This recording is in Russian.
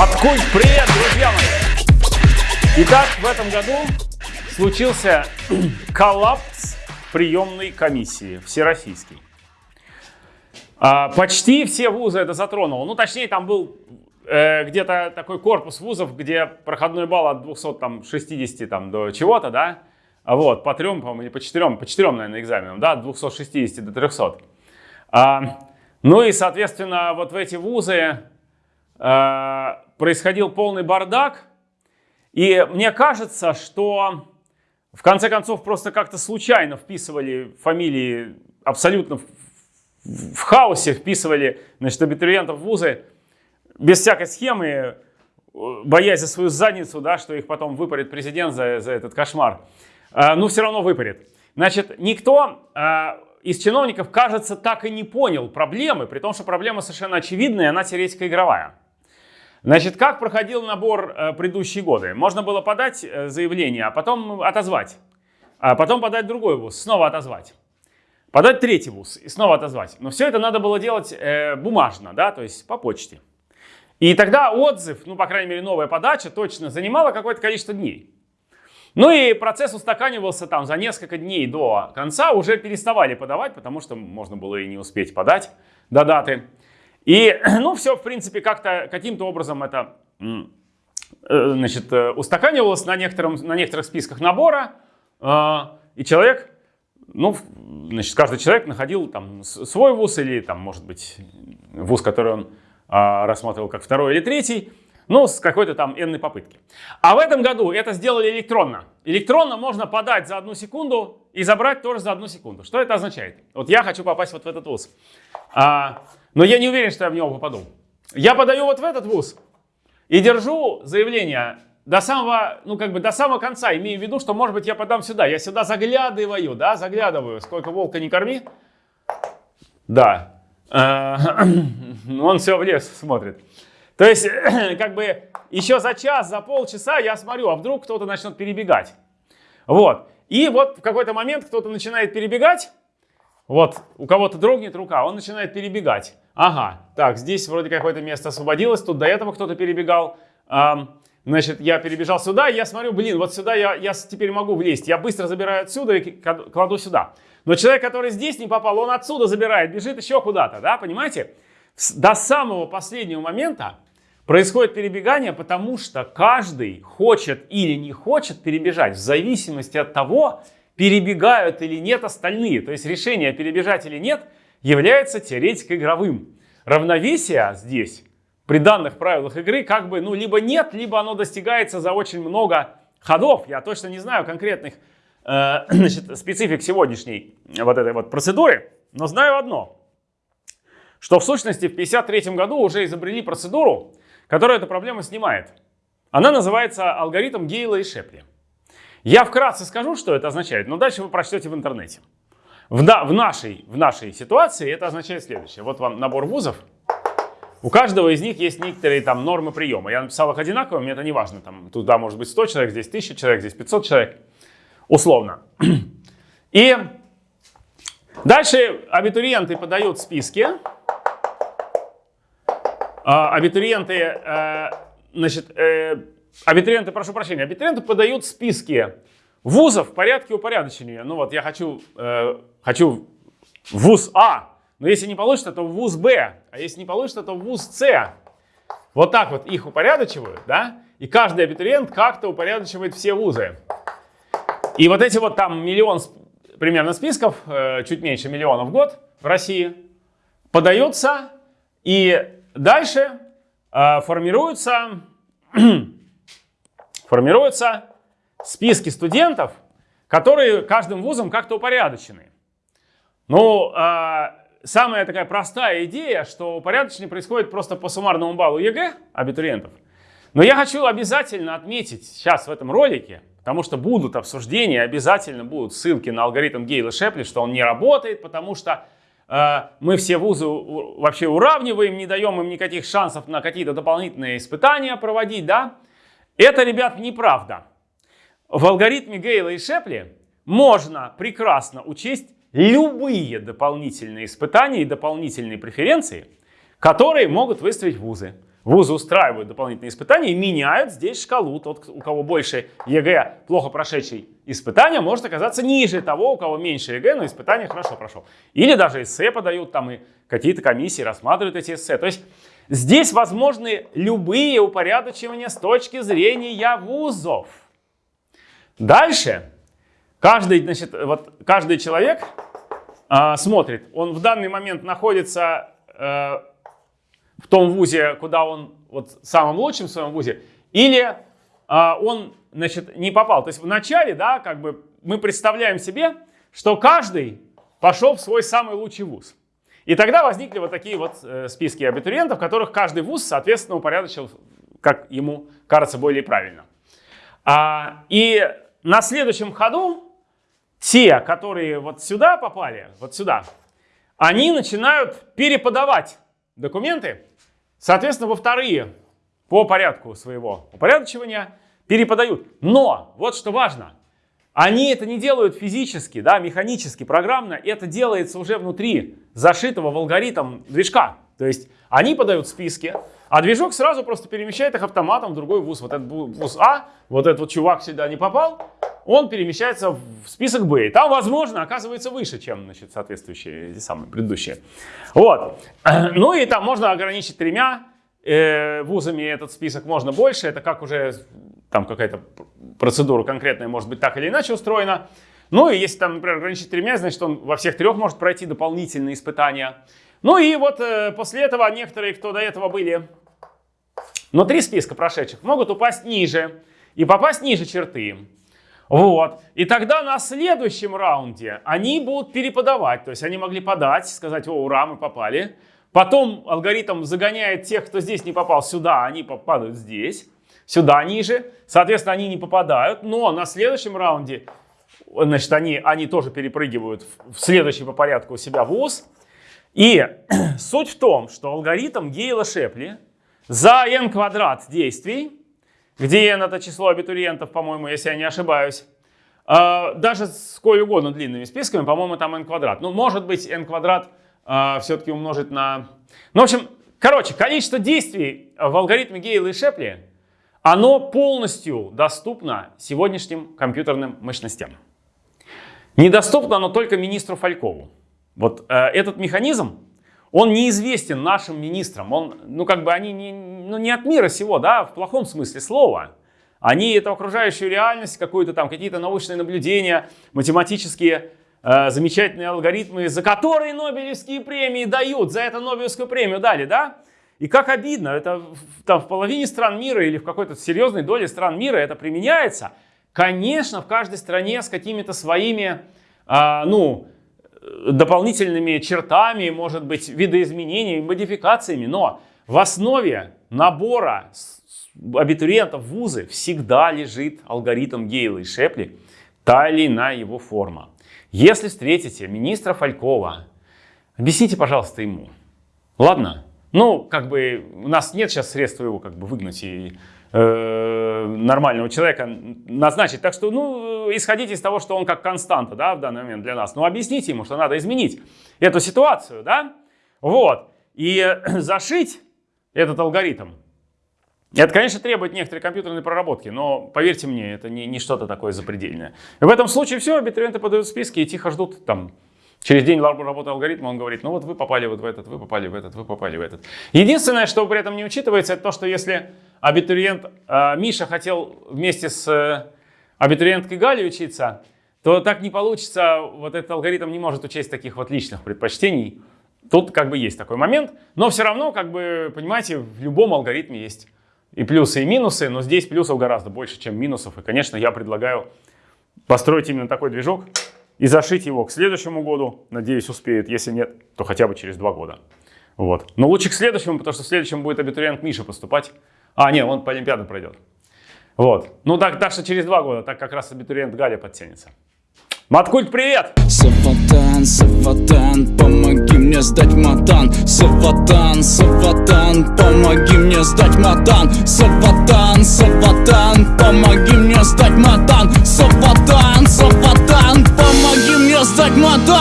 Маткульт, привет, друзья мои! Итак, в этом году случился коллапс приемной комиссии всероссийский. А, почти все вузы это затронуло. Ну, точнее, там был э, где-то такой корпус вузов, где проходной балл от 260 там, до чего-то, да? Вот, по трем, по-моему, или по четырем, по четырем, наверное, экзаменам, да, от 260 до 300. А, ну и, соответственно, вот в эти вузы происходил полный бардак. И мне кажется, что в конце концов просто как-то случайно вписывали фамилии абсолютно в, в хаосе, вписывали значит, абитуриентов в вузы без всякой схемы, э, боясь за свою задницу, да, что их потом выпарит президент за, за этот кошмар. Э, ну, все равно выпарит. Значит, никто из чиновников, кажется, так и не понял проблемы, при том, что проблема совершенно очевидная, она теоретико-игровая. Значит, как проходил набор э, предыдущие годы? Можно было подать э, заявление, а потом отозвать. А потом подать другой вуз, снова отозвать. Подать третий вуз и снова отозвать. Но все это надо было делать э, бумажно, да, то есть по почте. И тогда отзыв, ну, по крайней мере, новая подача точно занимала какое-то количество дней. Ну и процесс устаканивался там за несколько дней до конца, уже переставали подавать, потому что можно было и не успеть подать до даты. И, ну, все, в принципе, как-то, каким-то образом это, э, значит, э, устаканивалось на, некотором, на некоторых списках набора, э, и человек, ну, значит, каждый человек находил там свой вуз или, там, может быть, вуз, который он рассматривал как второй или третий, ну, с какой-то там энной попытки. А в этом году это сделали электронно. Электронно можно подать за одну секунду и забрать тоже за одну секунду. Что это означает? Вот я хочу попасть вот в этот вуз. А, но я не уверен, что я в него попаду. Я подаю вот в этот вуз и держу заявление до самого, ну как бы до самого конца, имею в виду, что может быть я подам сюда. Я сюда заглядываю, да, заглядываю, сколько волка не корми. Да, э, он все в лес смотрит. То есть, как бы еще за час, за полчаса я смотрю, а вдруг кто-то начнет перебегать. Вот. И вот в какой-то момент кто-то начинает перебегать, вот у кого-то дрогнет рука, он начинает перебегать. Ага, так, здесь вроде какое-то место освободилось, тут до этого кто-то перебегал. Эм, значит, я перебежал сюда, я смотрю, блин, вот сюда я, я теперь могу влезть. Я быстро забираю отсюда и кладу сюда. Но человек, который здесь не попал, он отсюда забирает, бежит еще куда-то, да, понимаете? До самого последнего момента происходит перебегание, потому что каждый хочет или не хочет перебежать в зависимости от того, перебегают или нет остальные. То есть решение перебежать или нет является теоретико-игровым. Равновесие здесь при данных правилах игры как бы ну либо нет, либо оно достигается за очень много ходов. Я точно не знаю конкретных э, значит, специфик сегодняшней вот этой вот процедуры, но знаю одно, что в сущности в 1953 году уже изобрели процедуру, которая эту проблему снимает. Она называется алгоритм Гейла и Шепли. Я вкратце скажу, что это означает, но дальше вы прочтете в интернете. В, да, в, нашей, в нашей ситуации это означает следующее. Вот вам набор вузов. У каждого из них есть некоторые там нормы приема. Я написал их одинаково, мне это не важно. Там, туда может быть 100 человек, здесь 1000 человек, здесь 500 человек. Условно. И дальше абитуриенты подают списки. А, абитуриенты, э, значит, э, абитуриенты, прошу прощения, абитуриенты подают списки вузов в порядке упорядочения. Ну вот я хочу, э, хочу вуз А, но если не получится, то вуз Б, а если не получится, то вуз С. Вот так вот их упорядочивают, да? И каждый абитуриент как-то упорядочивает все вузы. И вот эти вот там миллион примерно списков, э, чуть меньше миллиона в год в России, подаются, и дальше э, формируются формируются списки студентов, которые каждым вузом как-то упорядочены. Ну, э, самая такая простая идея, что упорядочение происходит просто по суммарному баллу ЕГЭ абитуриентов. Но я хочу обязательно отметить сейчас в этом ролике, потому что будут обсуждения, обязательно будут ссылки на алгоритм Гейла Шепли, что он не работает, потому что э, мы все вузы вообще уравниваем, не даем им никаких шансов на какие-то дополнительные испытания проводить, да? Это, ребят, неправда. В алгоритме Гейла и Шепли можно прекрасно учесть любые дополнительные испытания и дополнительные преференции, которые могут выставить вузы. вузы устраивают дополнительные испытания и меняют здесь шкалу. Тот, у кого больше ЕГЭ, плохо прошедший испытания, может оказаться ниже того, у кого меньше ЕГЭ, но испытание хорошо прошел. Или даже эссе подают, там и какие-то комиссии рассматривают эти эссе. То есть здесь возможны любые упорядочивания с точки зрения вузов. Дальше каждый, значит, вот, каждый человек э, смотрит, он в данный момент находится э, в том вузе, куда он, вот в самом лучшем в своем вузе, или э, он, значит, не попал. То есть в начале, да, как бы мы представляем себе, что каждый пошел в свой самый лучший вуз. И тогда возникли вот такие вот э, списки абитуриентов, которых каждый вуз, соответственно, упорядочил, как ему кажется, более правильно. А, и на следующем ходу те, которые вот сюда попали, вот сюда, они начинают переподавать документы, соответственно, во вторые по порядку своего упорядочивания переподают. Но, вот что важно, они это не делают физически, да, механически, программно, это делается уже внутри зашитого в алгоритм движка. То есть они подают списки, а движок сразу просто перемещает их автоматом в другой вуз. Вот этот вуз А, вот этот вот чувак сюда не попал, он перемещается в список Б. И там, возможно, оказывается выше, чем значит, соответствующие, эти самые предыдущие. Вот. Ну и там можно ограничить тремя э, вузами этот список, можно больше. Это как уже там какая-то процедура конкретная может быть так или иначе устроена. Ну и если там, например, ограничить тремя, значит он во всех трех может пройти дополнительные испытания. Ну и вот э, после этого некоторые, кто до этого были внутри списка прошедших, могут упасть ниже и попасть ниже черты. Вот. И тогда на следующем раунде они будут переподавать. То есть они могли подать, сказать, о, ура, мы попали. Потом алгоритм загоняет тех, кто здесь не попал, сюда, они попадают здесь, сюда ниже. Соответственно, они не попадают. Но на следующем раунде, значит, они, они тоже перепрыгивают в следующий по порядку у себя в УЗ. И суть в том, что алгоритм Гейла Шепли за n квадрат действий где n это число абитуриентов, по-моему, если я не ошибаюсь, а, даже сколь угодно длинными списками, по-моему, там n квадрат. Ну, может быть, n квадрат а, все-таки умножить на... Ну, в общем, короче, количество действий в алгоритме Гейла и Шепли, оно полностью доступно сегодняшним компьютерным мощностям. Недоступно оно только министру Фалькову. Вот э, этот механизм, он неизвестен нашим министрам. Он, ну, как бы они не, ну, не от мира сего, да, в плохом смысле слова. Они эту окружающую реальность, какую-то там, какие-то научные наблюдения, математические э, замечательные алгоритмы, за которые Нобелевские премии дают, за это Нобелевскую премию дали, да? И как обидно, это там в половине стран мира или в какой-то серьезной доле стран мира это применяется. Конечно, в каждой стране с какими-то своими, э, ну, дополнительными чертами, может быть, видоизменениями, модификациями, но в основе набора абитуриентов в вузы всегда лежит алгоритм Гейла и Шепли, та или иная его форма. Если встретите министра Фалькова, объясните, пожалуйста, ему. Ладно? Ну, как бы у нас нет сейчас средств его как бы выгнать и э, нормального человека назначить. Так что, ну, исходите из того, что он как константа, да, в данный момент для нас. Но объясните ему, что надо изменить эту ситуацию, да. Вот. И зашить этот алгоритм, это, конечно, требует некоторой компьютерной проработки, но поверьте мне, это не, не что-то такое запредельное. В этом случае все, абитуриенты подают списки и тихо ждут там Через день работы алгоритма он говорит, ну вот вы попали вот в этот, вы попали в этот, вы попали в этот. Единственное, что при этом не учитывается, это то, что если абитуриент э, Миша хотел вместе с э, абитуриенткой Галей учиться, то так не получится, вот этот алгоритм не может учесть таких вот личных предпочтений. Тут как бы есть такой момент, но все равно, как бы, понимаете, в любом алгоритме есть и плюсы, и минусы, но здесь плюсов гораздо больше, чем минусов. И, конечно, я предлагаю построить именно такой движок, и зашить его к следующему году. Надеюсь, успеют. Если нет, то хотя бы через два года. Вот. Но лучше к следующему, потому что в следующем будет абитуриент Миша поступать. А, нет, он по Олимпиаде пройдет. Вот. Ну так, так что через два года, так как раз абитуриент Галя подтянется. Маткульт, привет! Саватан, Саватан, помоги мне сдать матан Саватан, Саватан, помоги мне сдать матан Саватан, Саватан, помоги мне сдать матан Саватан It's like my dad